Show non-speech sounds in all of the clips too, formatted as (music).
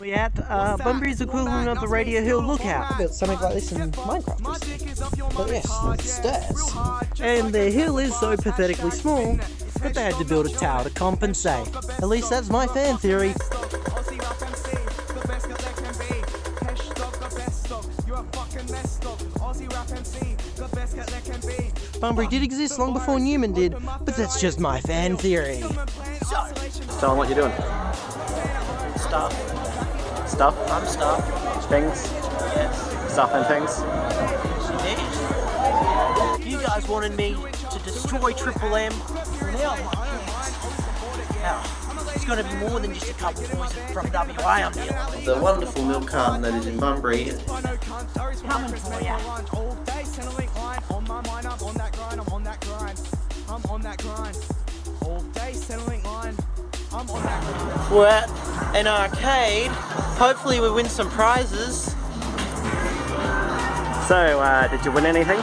We at uh, Bunbury's equivalent of the Radio Hill Lookout. built something like this in Minecraft. But yes, stairs. And the hill is so pathetically small that they had to build a tower to compensate. At least that's my fan theory. Bunbury did exist long before Newman did, but that's just my fan theory. Tell them what you're doing. Stuff. Stuff, I'm stuff. things, Yes. stuff and things. You guys wanted me to destroy Triple M. Now, now, it's going to be more than just a couple boys from WA I'm dealing with. The wonderful milk carton that is in Bunbury Coming for ya. We're at an arcade. Hopefully we win some prizes. So, uh, did you win anything?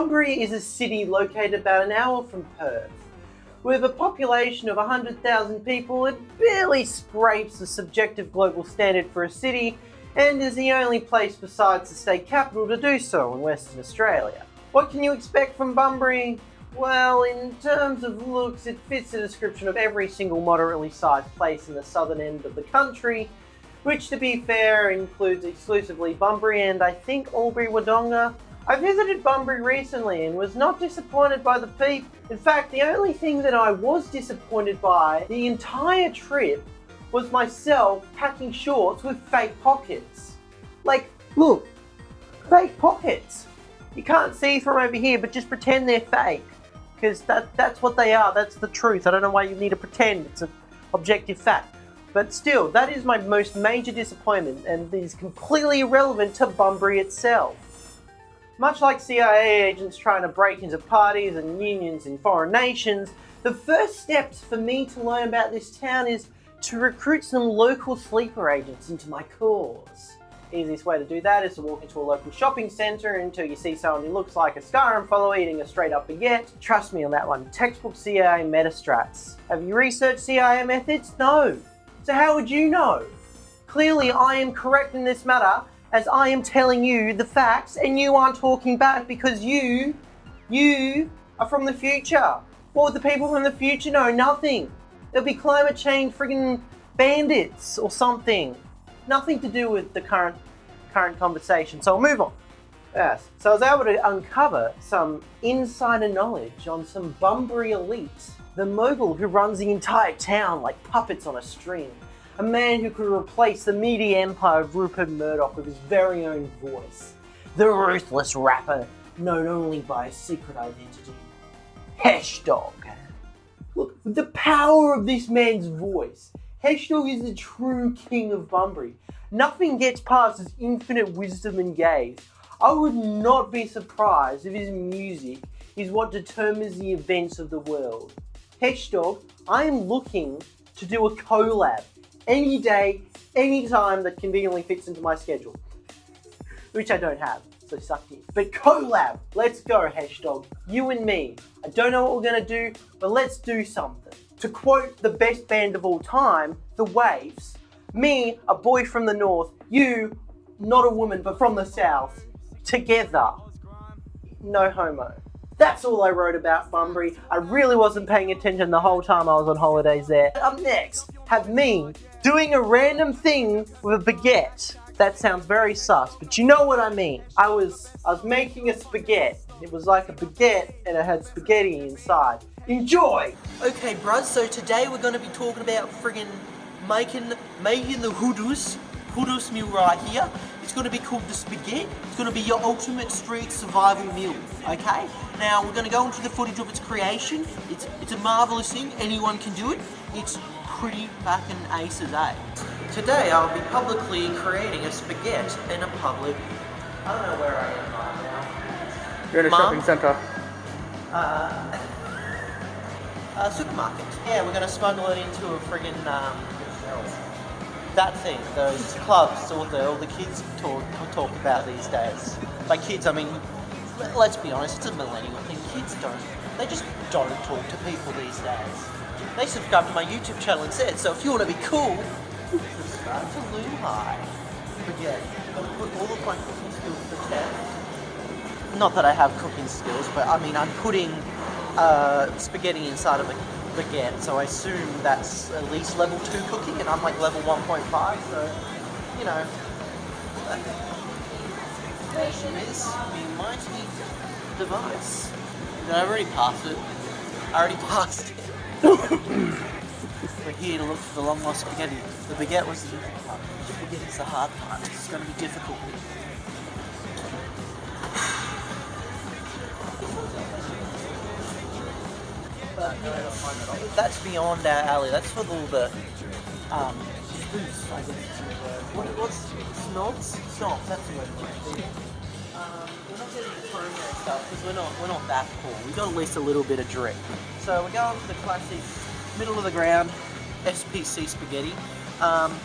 Bunbury is a city located about an hour from Perth. With a population of 100,000 people, it barely scrapes the subjective global standard for a city and is the only place besides the state capital to do so in Western Australia. What can you expect from Bunbury? Well, in terms of looks, it fits the description of every single moderately sized place in the southern end of the country, which to be fair includes exclusively Bunbury and I think Albury Wodonga. I visited Bunbury recently and was not disappointed by the people. In fact, the only thing that I was disappointed by the entire trip was myself packing shorts with fake pockets. Like, look, fake pockets. You can't see from over here, but just pretend they're fake. Because that, that's what they are, that's the truth. I don't know why you need to pretend, it's an objective fact. But still, that is my most major disappointment and is completely irrelevant to Bunbury itself. Much like CIA agents trying to break into parties and unions in foreign nations, the first steps for me to learn about this town is to recruit some local sleeper agents into my cause. Easiest way to do that is to walk into a local shopping centre until you see someone who looks like a Skyrim follower eating a straight up baguette. Trust me on that one. Textbook CIA metastrats. Have you researched CIA methods? No. So how would you know? Clearly I am correct in this matter as I am telling you the facts and you aren't talking back because you, you are from the future. What would the people from the future know? Nothing. There'll be climate change friggin' bandits or something. Nothing to do with the current current conversation. So I'll move on. Yes. So I was able to uncover some insider knowledge on some Bunbury elite, The mogul who runs the entire town like puppets on a string. A man who could replace the media empire of Rupert Murdoch with his very own voice. The ruthless rapper known only by a secret identity. Hashdog. Look, with the power of this man's voice, Hashdog is the true king of Bunbury. Nothing gets past his infinite wisdom and gaze. I would not be surprised if his music is what determines the events of the world. Hashdog, I am looking to do a collab any day, any time that conveniently fits into my schedule. Which I don't have, so suck you. But collab, let's go, Hashdog. You and me. I don't know what we're gonna do, but let's do something. To quote the best band of all time, The Waves, me, a boy from the north, you, not a woman, but from the south, together. No homo. That's all I wrote about Bunbury. I really wasn't paying attention the whole time I was on holidays there. Up next, have me doing a random thing with a baguette. That sounds very sus, but you know what I mean. I was I was making a spaghetti. It was like a baguette and it had spaghetti inside. Enjoy! Okay, bruh, so today we're gonna be talking about friggin' making making the hoodoo hoodoo meal right here. It's gonna be called the spaghetti. It's gonna be your ultimate street survival meal. Okay? Now we're gonna go into the footage of its creation. It's it's a marvelous thing. Anyone can do it. It's pretty fucking ace as A. Today I'll be publicly creating a spaghetti in a public. I don't know where I am right now. You're in a Mom? shopping centre. Uh, (laughs) uh, supermarket. Yeah, we're gonna smuggle it into a friggin' um, that thing, those clubs, all the all the kids talk talk about these days. By kids, I mean, let- let's be honest, it's a millennial thing. Kids don't, they just don't talk to people these days. They subscribe to my YouTube channel instead. So if you want to be cool, subscribe to Luhai. But yeah, I've put all of my cooking skills to the test. Not that I have cooking skills, but I mean, I'm putting uh, spaghetti inside of a baguette, so I assume that's at least level 2 cooking, and I'm like level 1.5, so, you know. She is, the mighty device. Did I already pass it? I already passed it. We're here to look for the long lost spaghetti. The baguette was the easy part. The spaghetti's the hard part. It's to be difficult. But, you know, that's beyond our alley. That's for all the um, spoofs, I guess. What, what's snobs? Snobs. That's the word. Um, we're not getting the stuff because we're not we're not that cool. We've got at least a little bit of drip. So we're going for the classic middle of the ground SPC spaghetti. Um,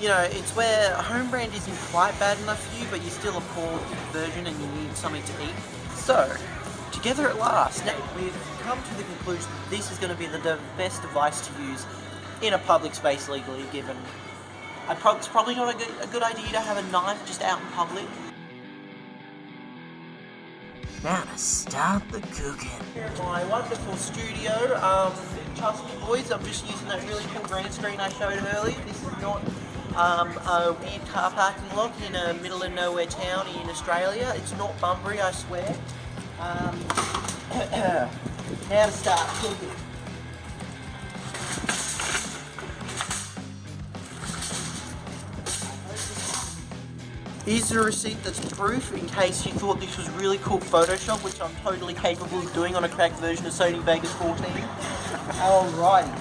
you know, it's where home brand isn't quite bad enough for you, but you're still a poor version and you need something to eat. So, together at last, now we've come to the conclusion that this is going to be the best device to use in a public space legally, given I prob- it's probably not a good, a good idea to have a knife just out in public. Now to start the cooking. Here at my wonderful studio. Um, trust me, boys, I'm just using that really cool green screen I showed earlier. This is not um, a weird car parking lot in a middle of nowhere town in Australia. It's not Bunbury, I swear. Um, (clears throat) now to start cooking. Here's the receipt that's proof in case you thought this was really cool Photoshop, which I'm totally capable of doing on a cracked version of Sony Vegas 14. Alrighty.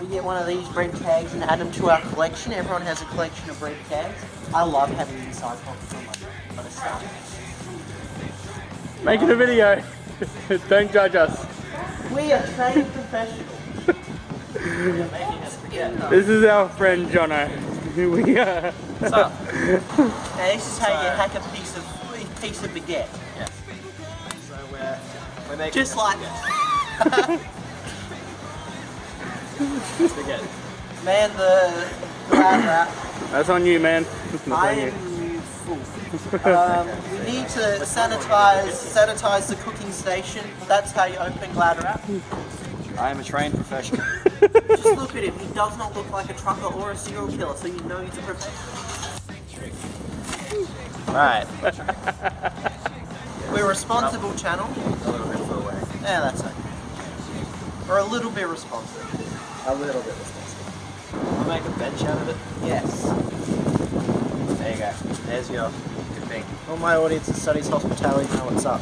We get one of these bread tags and add them to our collection. Everyone has a collection of bread tags. I love having inside pockets on my, my stuff. Making a video. (laughs) Don't judge us. We are trained professionals. This is our friend Jono. (laughs) Here we uh, (laughs) Now this is how you hack a piece of piece of baguette. So we're, we're making Just like spaghetti. man the glad wrap. That's on you, man. That's I on you. Am you fool. Um, we need to sanitize sanitize the cooking station. That's how you open glad wrap. I am a trained professional. (laughs) Just look at him. He does not look like a trucker or a serial killer, so you know he's a professional. right. We're a responsible channel. A little bit far away. Yeah, that's it. We're a little bit responsible. A little bit responsible. We'll make a bench out of it. Yes. There you go. There's your good thing. All my audience that studies hospitality know what's up.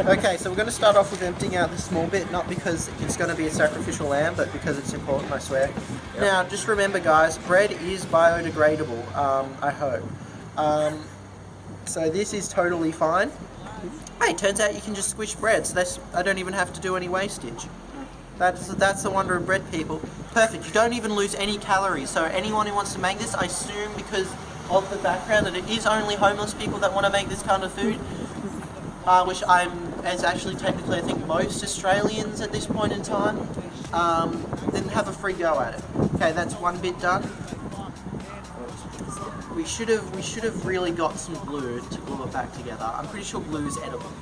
(laughs) okay, so we're going to start off with emptying out this small bit, not because it's going to be a sacrificial lamb, but because it's important, I swear. Now, just remember, guys, bread is biodegradable, um, I hope. Um, so this is totally fine. Hey, turns out you can just squish bread, so that's, I don't even have to do any wastage. That's, that's the wonder of bread, people. Perfect, you don't even lose any calories. So anyone who wants to make this, I assume because of the background that it is only homeless people that want to make this kind of food. Uh, which I'm, as actually technically I think most Australians at this point in time, um, then have a free go at it. Okay, that's one bit done. We should have we should have really got some glue to glue it back together. I'm pretty sure glue is edible.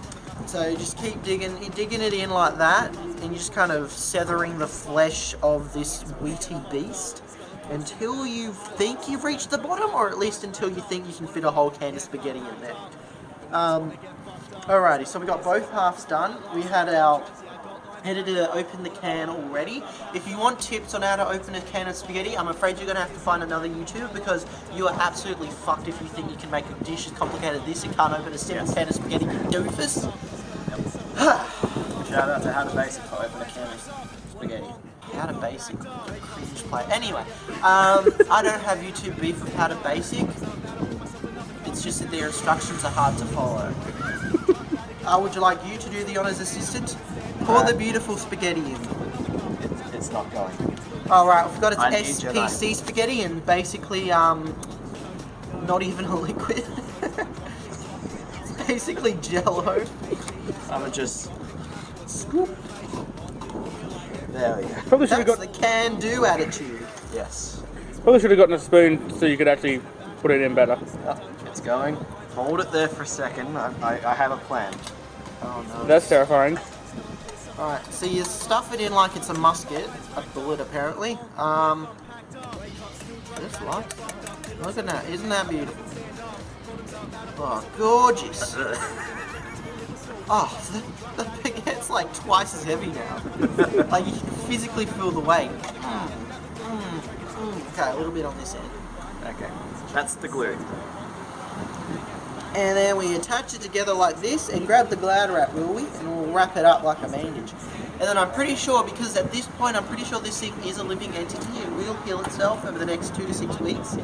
So just keep digging digging it in like that, and you're just kind of severing the flesh of this wheaty beast until you think you've reached the bottom, or at least until you think you can fit a whole can of spaghetti in there. Um, alrighty, so we got both halves done. We had our editor open the can already. If you want tips on how to open a can of spaghetti, I'm afraid you're going to have to find another YouTuber because you are absolutely fucked if you think you can make a dish as complicated as this and can't open a simple Yes. can of spaghetti, you doofus. (sighs) Shout out to How to Basic open a can of spaghetti. How to Basic, cringe play. Anyway, um, I don't have YouTube beef with How to Basic. It's just that their instructions are hard to follow. Uh, would you like you to do the honours assistant? Pour the beautiful spaghetti in. It's, it's not going. All right, we've got its I SPC spaghetti and basically um, not even a (laughs) liquid. it's basically Jello. I'm gonna just scoop. There we go. Probably should have got the can-do attitude. Yes. probably should have gotten a spoon so you could actually put it in better. Oh, it's going. Hold it there for a second. I, I, I have a plan. Oh no. That's terrifying. All right, so you stuff it in like it's a musket, a bullet apparently. Um, just like, look at that, isn't that beautiful? Oh, gorgeous. (laughs) Oh, the, the like twice as heavy now. (laughs) like you can physically feel the weight. Mm, mm, mm. Okay, a little bit on this end. Okay. That's the glue. And then we attach it together like this and grab the glad wrap, will we? And we'll wrap it up like a bandage. And then I'm pretty sure, because at this point I'm pretty sure this thing is a living entity, it will heal itself over the next two to six weeks.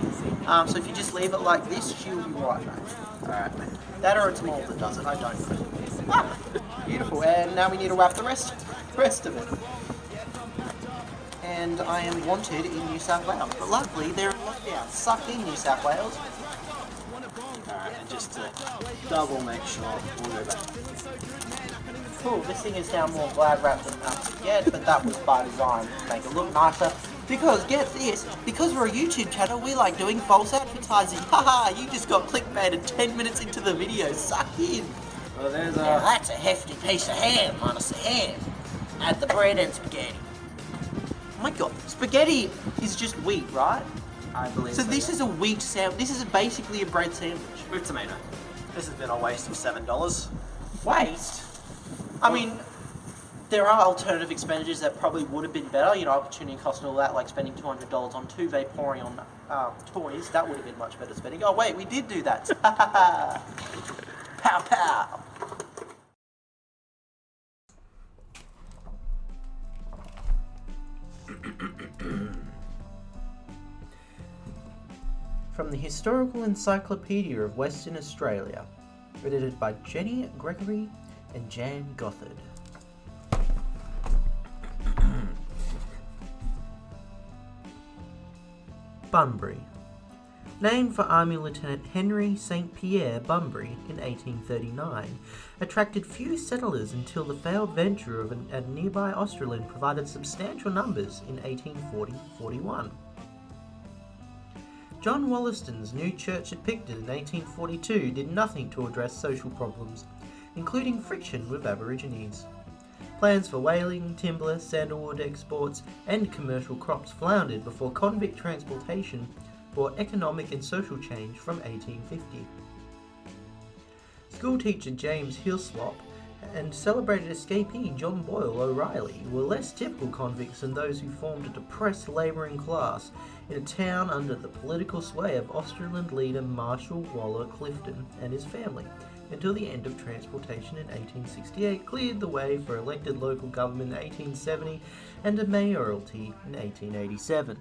Um, so if you just leave it like this, she'll be right back. Alright. That or it's mold that does it, I don't know. (laughs) Beautiful. And now we need to wrap the rest, rest of it. And I am wanted in New South Wales. But luckily they're in lockdown. Suck in New South Wales. Alright, and just to double make sure, we'll go back. Cool, this thing is now more glad wrapped than us yet, but that was by design to make it look nicer. Because, get this, because we're a YouTube channel, we like doing false advertising. (laughs) Haha, you just got clickbaited 10 minutes into the video, suck in. Well, there's Now that's a hefty piece of ham, honest ham. Add the bread and spaghetti. Oh my god, spaghetti is just wheat, right? I believe So this is a wheat sandwich. This is basically a bread sandwich. With tomato. This has been a waste of $7. Waste? I mean, there are alternative expenditures that probably would have been better, you know, opportunity cost and all that, like spending $200 on two Vaporeon um, toys, that would have been much better spending. Oh wait, we did do that. (laughs) pow pow. (clears throat) From the Historical Encyclopedia of Western Australia, edited by Jenny Gregory and Jan Gothard. (clears throat) Bunbury. Named for Army Lieutenant Henry St. Pierre Bunbury in 1839, attracted few settlers until the failed venture of an, a nearby Australind provided substantial numbers in 1840-41. John Wollaston's new church at Picton in 1842 did nothing to address social problems, including friction with Aborigines. Plans for whaling, timber, sandalwood exports, and commercial crops floundered before convict transportation brought economic and social change from 1850. Schoolteacher James Hillswop and celebrated escapee John Boyle O'Reilly were less typical convicts than those who formed a depressed labouring class in a town under the political sway of Australind leader Marshall Waller Clifton and his family, until the end of transportation in 1868 cleared the way for elected local government in 1870 and a mayoralty in 1887.